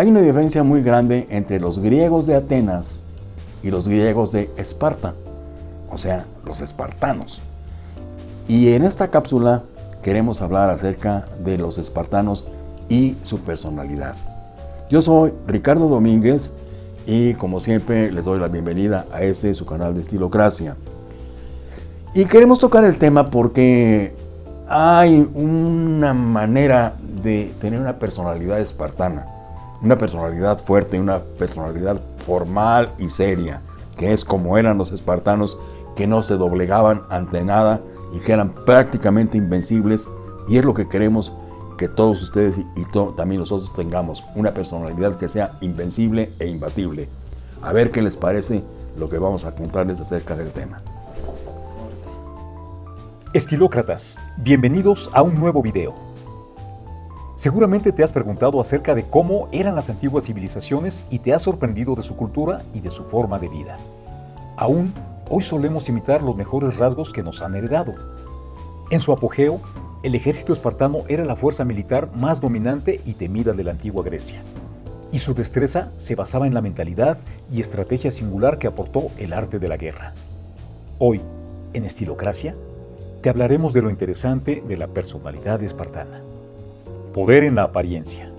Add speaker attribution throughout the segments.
Speaker 1: Hay una diferencia muy grande entre los griegos de Atenas y los griegos de Esparta, o sea, los espartanos. Y en esta cápsula queremos hablar acerca de los espartanos y su personalidad. Yo soy Ricardo Domínguez y como siempre les doy la bienvenida a este su canal de Estilocracia. Y queremos tocar el tema porque hay una manera de tener una personalidad espartana una personalidad fuerte, una personalidad formal y seria, que es como eran los espartanos, que no se doblegaban ante nada y que eran prácticamente invencibles, y es lo que queremos que todos ustedes y también nosotros tengamos, una personalidad que sea invencible e imbatible. A ver qué les parece lo que vamos a contarles acerca del tema.
Speaker 2: Estilócratas, bienvenidos a un nuevo video. Seguramente te has preguntado acerca de cómo eran las antiguas civilizaciones y te has sorprendido de su cultura y de su forma de vida. Aún, hoy solemos imitar los mejores rasgos que nos han heredado. En su apogeo, el ejército espartano era la fuerza militar más dominante y temida de la antigua Grecia. Y su destreza se basaba en la mentalidad y estrategia singular que aportó el arte de la guerra. Hoy, en Estilocracia, te hablaremos de lo interesante de la personalidad espartana. Poder en la apariencia.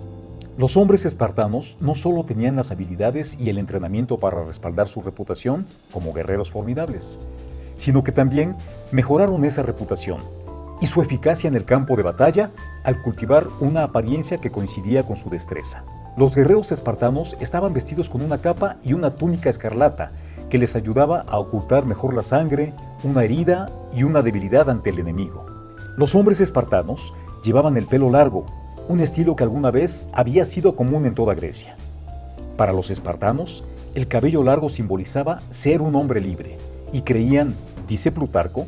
Speaker 2: Los hombres espartanos no solo tenían las habilidades y el entrenamiento para respaldar su reputación como guerreros formidables, sino que también mejoraron esa reputación y su eficacia en el campo de batalla al cultivar una apariencia que coincidía con su destreza. Los guerreros espartanos estaban vestidos con una capa y una túnica escarlata que les ayudaba a ocultar mejor la sangre, una herida y una debilidad ante el enemigo. Los hombres espartanos llevaban el pelo largo, un estilo que alguna vez había sido común en toda Grecia. Para los espartanos, el cabello largo simbolizaba ser un hombre libre, y creían, dice Plutarco,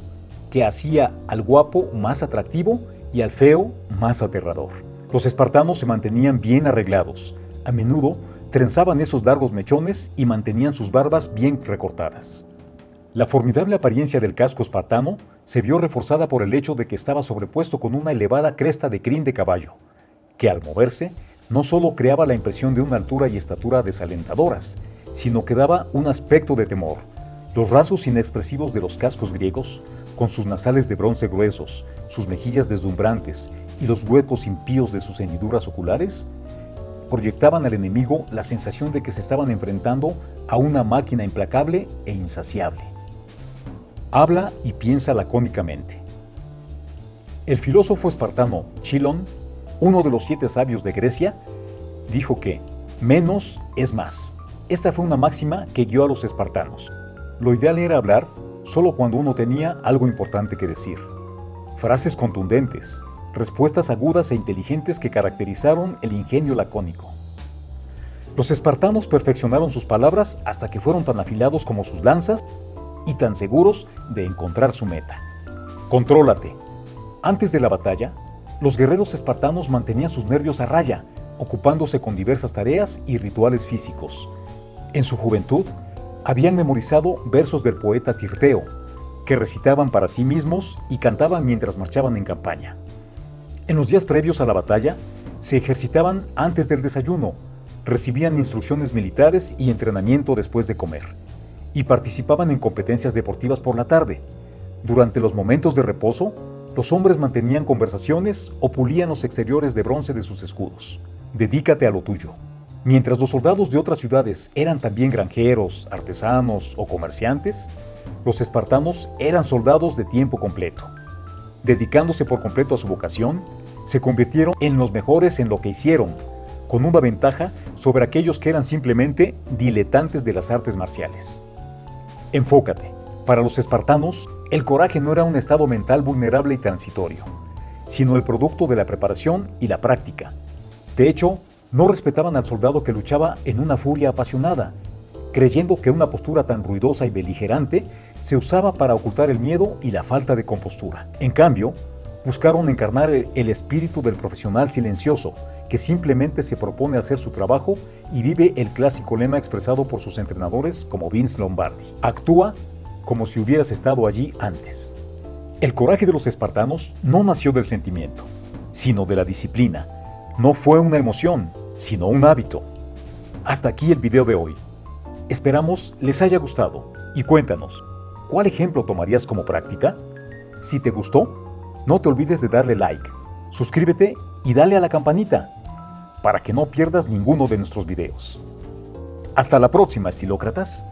Speaker 2: que hacía al guapo más atractivo y al feo más aterrador. Los espartanos se mantenían bien arreglados, a menudo trenzaban esos largos mechones y mantenían sus barbas bien recortadas. La formidable apariencia del casco espartano se vio reforzada por el hecho de que estaba sobrepuesto con una elevada cresta de crin de caballo, que al moverse no solo creaba la impresión de una altura y estatura desalentadoras, sino que daba un aspecto de temor. Los rasgos inexpresivos de los cascos griegos, con sus nasales de bronce gruesos, sus mejillas deslumbrantes y los huecos impíos de sus hendiduras oculares, proyectaban al enemigo la sensación de que se estaban enfrentando a una máquina implacable e insaciable. Habla y piensa lacónicamente. El filósofo espartano Chilon uno de los siete sabios de Grecia, dijo que menos es más. Esta fue una máxima que guió a los espartanos. Lo ideal era hablar solo cuando uno tenía algo importante que decir. Frases contundentes, respuestas agudas e inteligentes que caracterizaron el ingenio lacónico. Los espartanos perfeccionaron sus palabras hasta que fueron tan afilados como sus lanzas y tan seguros de encontrar su meta. Contrólate. Antes de la batalla, los guerreros espartanos mantenían sus nervios a raya, ocupándose con diversas tareas y rituales físicos. En su juventud, habían memorizado versos del poeta Tirteo, que recitaban para sí mismos y cantaban mientras marchaban en campaña. En los días previos a la batalla, se ejercitaban antes del desayuno, recibían instrucciones militares y entrenamiento después de comer, y participaban en competencias deportivas por la tarde. Durante los momentos de reposo, los hombres mantenían conversaciones o pulían los exteriores de bronce de sus escudos. Dedícate a lo tuyo. Mientras los soldados de otras ciudades eran también granjeros, artesanos o comerciantes, los espartanos eran soldados de tiempo completo. Dedicándose por completo a su vocación, se convirtieron en los mejores en lo que hicieron, con una ventaja sobre aquellos que eran simplemente diletantes de las artes marciales. Enfócate. Para los espartanos, el coraje no era un estado mental vulnerable y transitorio, sino el producto de la preparación y la práctica. De hecho, no respetaban al soldado que luchaba en una furia apasionada, creyendo que una postura tan ruidosa y beligerante se usaba para ocultar el miedo y la falta de compostura. En cambio, buscaron encarnar el espíritu del profesional silencioso, que simplemente se propone hacer su trabajo y vive el clásico lema expresado por sus entrenadores como Vince Lombardi. Actúa como si hubieras estado allí antes. El coraje de los espartanos no nació del sentimiento, sino de la disciplina. No fue una emoción, sino un hábito. Hasta aquí el video de hoy. Esperamos les haya gustado y cuéntanos, ¿cuál ejemplo tomarías como práctica? Si te gustó, no te olvides de darle like, suscríbete y dale a la campanita para que no pierdas ninguno de nuestros videos. Hasta la próxima, estilócratas.